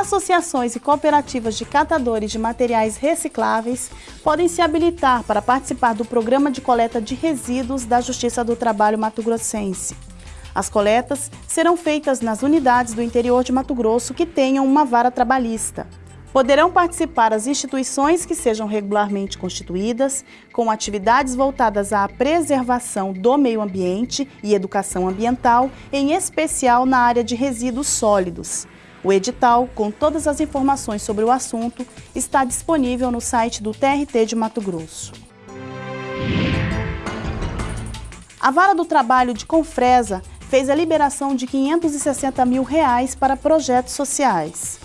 associações e cooperativas de catadores de materiais recicláveis podem se habilitar para participar do programa de coleta de resíduos da Justiça do Trabalho Mato Grossense. As coletas serão feitas nas unidades do interior de Mato Grosso que tenham uma vara trabalhista. Poderão participar as instituições que sejam regularmente constituídas, com atividades voltadas à preservação do meio ambiente e educação ambiental, em especial na área de resíduos sólidos. O edital, com todas as informações sobre o assunto, está disponível no site do TRT de Mato Grosso. A Vara do Trabalho de Confresa fez a liberação de 560 mil reais para projetos sociais.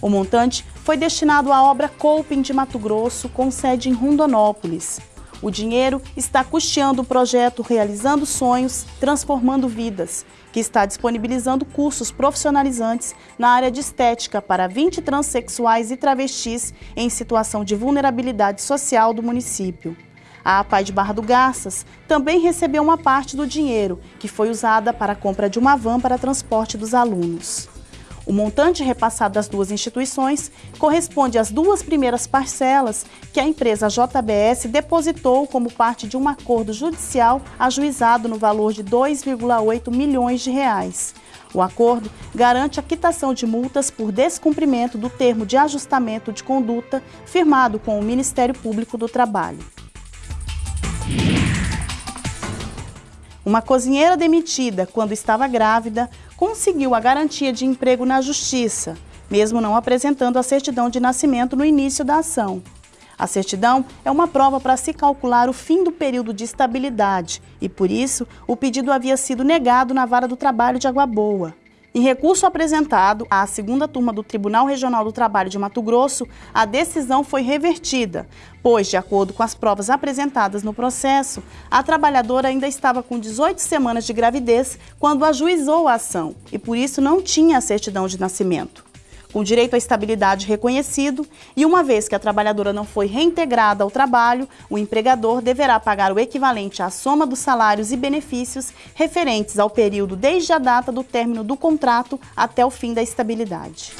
O montante foi destinado à obra Coping de Mato Grosso, com sede em Rondonópolis. O dinheiro está custeando o projeto Realizando Sonhos, Transformando Vidas, que está disponibilizando cursos profissionalizantes na área de estética para 20 transexuais e travestis em situação de vulnerabilidade social do município. A APAI de Barra do Garças também recebeu uma parte do dinheiro, que foi usada para a compra de uma van para transporte dos alunos. O montante repassado das duas instituições corresponde às duas primeiras parcelas que a empresa JBS depositou como parte de um acordo judicial ajuizado no valor de 2,8 milhões de reais. O acordo garante a quitação de multas por descumprimento do termo de ajustamento de conduta firmado com o Ministério Público do Trabalho. Uma cozinheira demitida quando estava grávida conseguiu a garantia de emprego na Justiça, mesmo não apresentando a certidão de nascimento no início da ação. A certidão é uma prova para se calcular o fim do período de estabilidade e, por isso, o pedido havia sido negado na Vara do Trabalho de Água Boa. Em recurso apresentado à segunda turma do Tribunal Regional do Trabalho de Mato Grosso, a decisão foi revertida, pois, de acordo com as provas apresentadas no processo, a trabalhadora ainda estava com 18 semanas de gravidez quando ajuizou a ação e, por isso, não tinha a certidão de nascimento com direito à estabilidade reconhecido, e uma vez que a trabalhadora não foi reintegrada ao trabalho, o empregador deverá pagar o equivalente à soma dos salários e benefícios referentes ao período desde a data do término do contrato até o fim da estabilidade.